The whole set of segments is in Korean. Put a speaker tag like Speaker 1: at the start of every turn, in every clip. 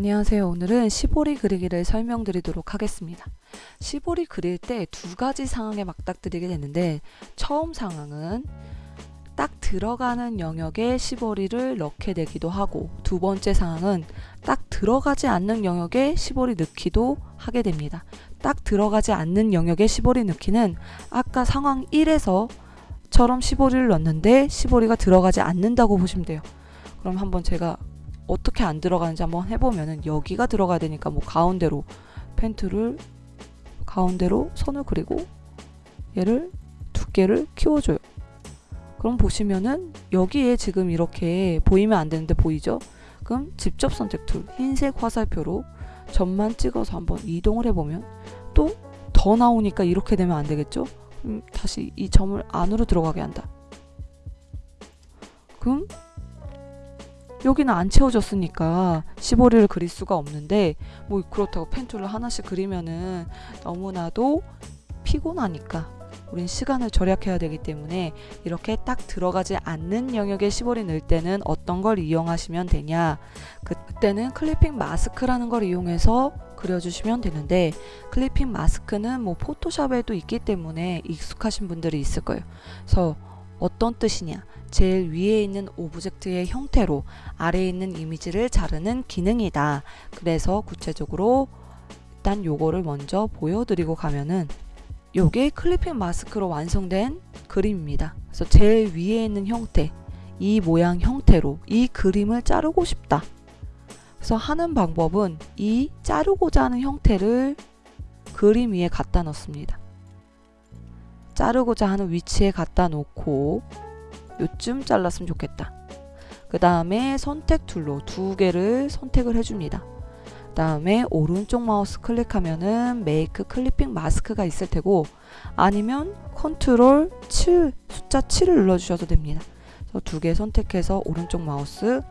Speaker 1: 안녕하세요. 오늘은 시보리 그리기를 설명드리도록 하겠습니다. 시보리 그릴 때 두 가지 상황에 맞닥뜨리게 되는데 처음 상황은 딱 들어가는 영역에 시보리를 넣게 되기도 하고 두 번째 상황은 딱 들어가지 않는 영역에 시보리 넣기도 하게 됩니다. 딱 들어가지 않는 영역에 시보리 넣기는 아까 상황 1에서 처럼 시보리를 넣는데 시보리가 들어가지 않는다고 보시면 돼요. 그럼 한번 제가 어떻게 안 들어가는지 한번 해보면은 여기가 들어가야 되니까 뭐 가운데로 펜트를 가운데로 선을 그리고 얘를 두께를 키워줘요. 그럼 보시면은 여기에 지금 이렇게 보이면 안 되는데 보이죠? 그럼 직접 선택 툴 흰색 화살표로 점만 찍어서 한번 이동을 해보면 또 더 나오니까 이렇게 되면 안 되겠죠? 그럼 다시 이 점을 안으로 들어가게 한다. 그럼 여기는 안 채워졌으니까 시보리를 그릴 수가 없는데 뭐 그렇다고 pen tool을 하나씩 그리면은 너무나도 피곤하니까 우린 시간을 절약해야 되기 때문에 이렇게 딱 들어가지 않는 영역에 시보리 넣을 때는 어떤 걸 이용하시면 되냐? 그때는 clipping mask라는 걸 이용해서 그려주시면 되는데 clipping mask는 뭐 포토샵에도 있기 때문에 익숙하신 분들이 있을 거예요. 그래서 어떤 뜻이냐 제일 위에 있는 object의 형태로 아래에 있는 이미지를 자르는 기능이다. 그래서 구체적으로 일단 요거를 먼저 보여드리고 가면은 요게 clipping mask로 완성된 그림입니다. 그래서 제일 위에 있는 형태, 이 모양 형태로 이 그림을 자르고 싶다. 그래서 하는 방법은 이 자르고자 하는 형태를 그림 위에 갖다 놓습니다. 자르고자 하는 위치에 갖다 놓고 요쯤 잘랐으면 좋겠다. 그 다음에 선택 tool로 두 개를 선택을 해줍니다. 그 다음에 오른쪽 마우스 클릭하면은 make clipping mask가 있을 테고 아니면 컨트롤 7 숫자 7을 눌러주셔도 됩니다. 두 개 선택해서 오른쪽 마우스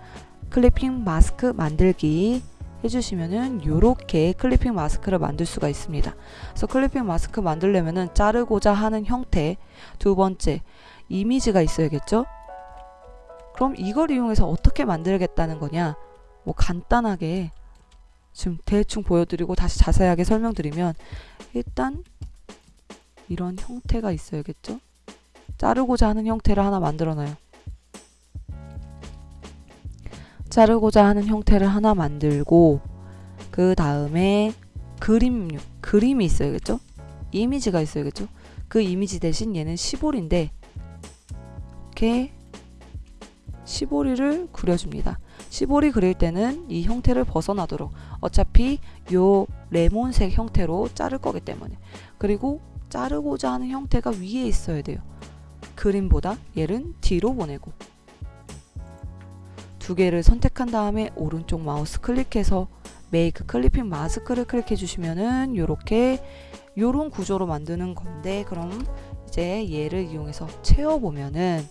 Speaker 1: clipping mask 만들기 해주시면은 요렇게 clipping mask를 만들 수가 있습니다. 그래서 clipping mask 만들려면은 자르고자 하는 형태 두 번째 이미지가 있어야겠죠? 그럼 이걸 이용해서 어떻게 만들겠다는 거냐? 뭐 간단하게 지금 대충 보여드리고 다시 자세하게 설명드리면 일단 이런 형태가 있어야겠죠? 자르고자 하는 형태를 하나 만들어놔요. 자르고자 하는 형태를 하나 만들고 그 다음에 그림, 그림이 있어야겠죠? 이미지가 있어야겠죠? 그 이미지 대신 얘는 시볼인데 이렇게 시보리를 그려줍니다. 시보리 그릴 때는 이 형태를 벗어나도록 어차피 요 레몬색 형태로 자를 거기 때문에 그리고 자르고자 하는 형태가 위에 있어야 돼요. 그림보다 얘는 뒤로 보내고 두 개를 선택한 다음에 오른쪽 마우스 클릭해서 Make Clipping Mask를 클릭해 주시면은 요렇게 요런 구조로 만드는 건데 그럼 이제 얘를 이용해서 채워보면은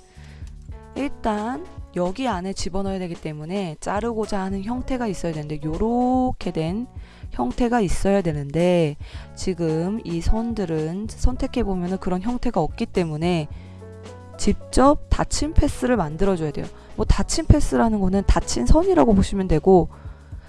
Speaker 1: 일단 여기 안에 집어넣어야 되기 때문에 자르고자 하는 형태가 있어야 되는데 요렇게 된 형태가 있어야 되는데 지금 이 선들은 선택해 보면 그런 형태가 없기 때문에 직접 닫힌 패스를 만들어 줘야 돼요 뭐 닫힌 패스라는 거는 닫힌 선이라고 보시면 되고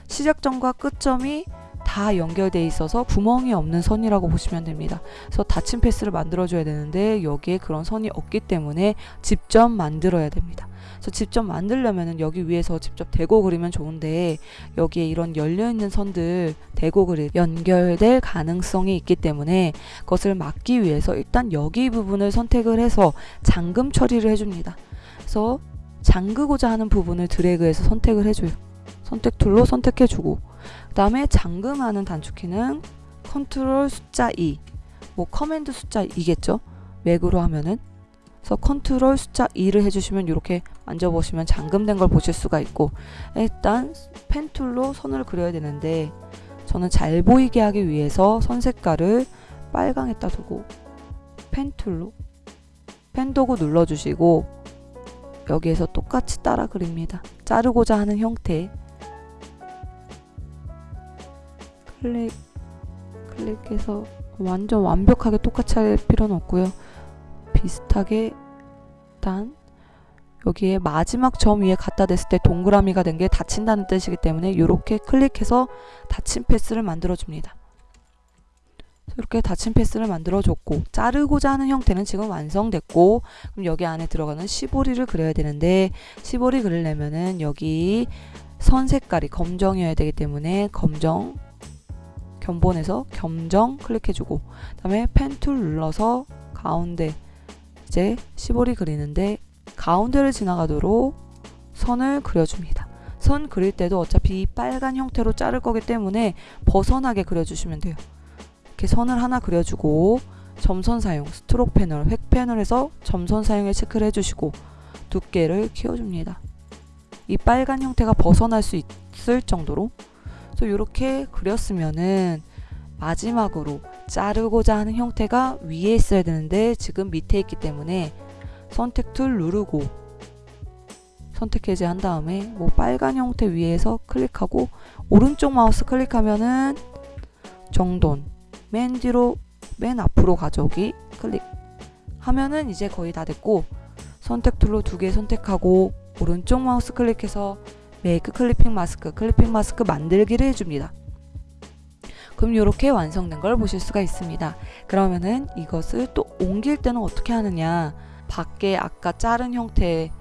Speaker 1: 시작점과 끝점이 다 연결돼 있어서 구멍이 없는 선이라고 보시면 됩니다. 그래서 닫힌 패스를 만들어 줘야 되는데 여기에 그런 선이 없기 때문에 직접 만들어야 됩니다. 그래서 직접 만들려면 여기 위에서 직접 대고 그리면 좋은데 여기에 이런 열려있는 선들 대고 그리 연결될 가능성이 있기 때문에 그것을 막기 위해서 일단 여기 부분을 선택을 해서 잠금 처리를 해줍니다. 그래서 잠그고자 하는 부분을 드래그해서 선택을 해줘요. 선택 tool로 선택해주고 그 다음에 잠금하는 단축키는 컨트롤 숫자 2, 뭐 command 숫자 2겠죠? 맥으로 하면은 그래서 컨트롤 숫자 2를 해주시면 이렇게 만져보시면 잠금된 걸 보실 수가 있고 일단 pen tool로 선을 그려야 되는데 저는 잘 보이게 하기 위해서 선 색깔을 빨강에다 두고 pen tool로 펜 도구 눌러주시고 여기에서 똑같이 따라 그립니다. 자르고자 하는 형태 클릭 클릭해서 완전 완벽하게 똑같이 할 필요는 없고요. 비슷하게 일단 여기에 마지막 점 위에 갖다 댔을 때 동그라미가 된 게 닫힌다는 뜻이기 때문에 이렇게 클릭해서 닫힌 path를 만들어 줍니다. 이렇게 닫힌 path를 만들어 줬고 자르고자 하는 형태는 지금 완성됐고 그럼 여기 안에 들어가는 시보리를 그려야 되는데 시보리 그리려면은 여기 선 색깔이 검정이어야 되기 때문에 검정 견본에서 검정 클릭해주고 그 다음에 pen tool 눌러서 가운데 이제 시보리 그리는데 가운데를 지나가도록 선을 그려줍니다. 선 그릴 때도 어차피 이 빨간 형태로 자를 거기 때문에 벗어나게 그려주시면 돼요. 이렇게 선을 하나 그려주고 점선 사용, 스트로크 패널, 획 패널에서 점선 사용을 체크를 해주시고 두께를 키워줍니다. 이 빨간 형태가 벗어날 수 있을 정도로 그래서 이렇게 그렸으면은 마지막으로 자르고자 하는 형태가 위에 있어야 되는데 지금 밑에 있기 때문에 선택 tool 누르고 선택 해제한 다음에 뭐 빨간 형태 위에서 클릭하고 오른쪽 마우스 클릭하면은 정돈 맨 뒤로 맨 앞으로 가져오기 클릭 하면은 이제 거의 다 됐고 선택 tool로 두 개 선택하고 오른쪽 마우스 클릭해서 Make Clipping Mask clipping mask 만들기를 해줍니다. 그럼 이렇게 완성된 걸 보실 수가 있습니다. 그러면은 이것을 또 옮길 때는 어떻게 하느냐 밖에 아까 자른 형태의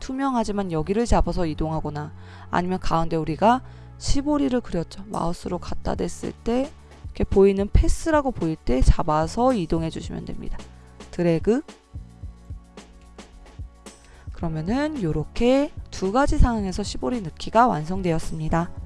Speaker 1: 투명하지만 여기를 잡아서 이동하거나 아니면 가운데 우리가 시보리를 그렸죠. 마우스로 갖다 댔을 때 이렇게 보이는 path라고 보일 때 잡아서 이동해 주시면 됩니다. 드래그 그러면은 이렇게 두 가지 상황에서 시보리 넣기가 완성되었습니다.